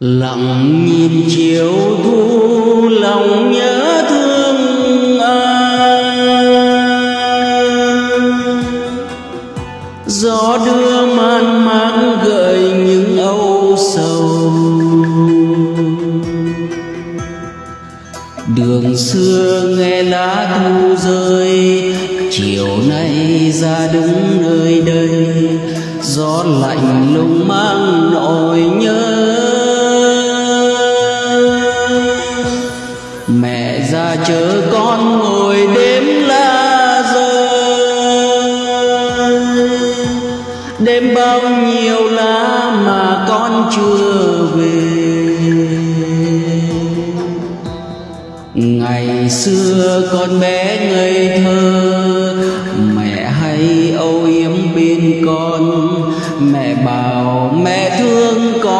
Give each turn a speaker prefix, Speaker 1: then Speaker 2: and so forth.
Speaker 1: lặng nhìn chiều thu lòng nhớ thương ai. Gió đưa man máng gợi những âu sầu. Đường xưa nghe lá thu rơi, chiều nay ra đứng nơi đây. Gió lạnh lùng mang Dạ, mẹ ra chờ con ngồi đêm la rơi đêm bao nhiêu lá mà con chưa về. Ngày xưa con bé ngây thơ, mẹ hay âu yếm bên con. Mẹ bảo mẹ thương con.